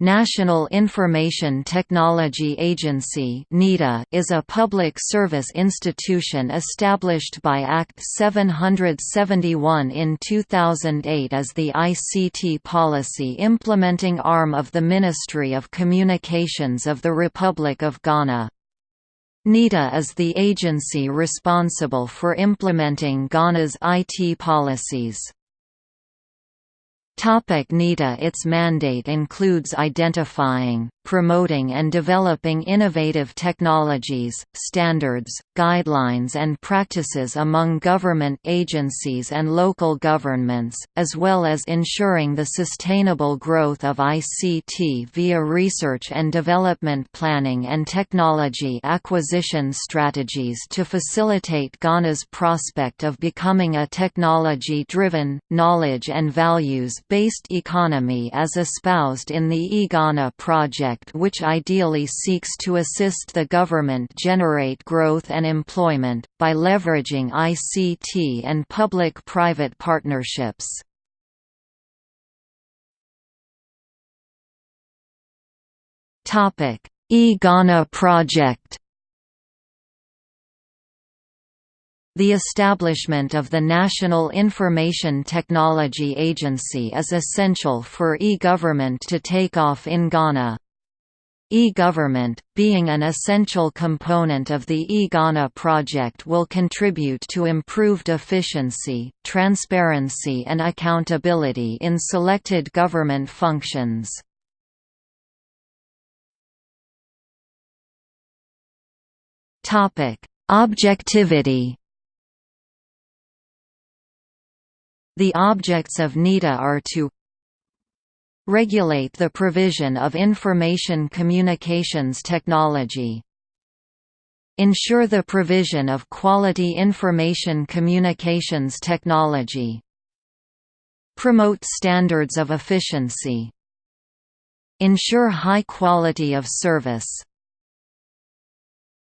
National Information Technology Agency is a public service institution established by Act 771 in 2008 as the ICT policy implementing arm of the Ministry of Communications of the Republic of Ghana. NITA is the agency responsible for implementing Ghana's IT policies. Topic NITA Its mandate includes identifying, promoting and developing innovative technologies, standards, guidelines and practices among government agencies and local governments, as well as ensuring the sustainable growth of ICT via research and development planning and technology acquisition strategies to facilitate Ghana's prospect of becoming a technology-driven, knowledge and values-based economy as espoused in the eGhana project project which ideally seeks to assist the government generate growth and employment, by leveraging ICT and public-private partnerships. E-Ghana project The establishment of the National Information Technology Agency is essential for e-government to take off in Ghana. E-government, being an essential component of the e-Ghana project will contribute to improved efficiency, transparency and accountability in selected government functions. Objectivity The objects of NITA are to regulate the provision of information communications technology, ensure the provision of quality information communications technology, promote standards of efficiency, ensure high quality of service,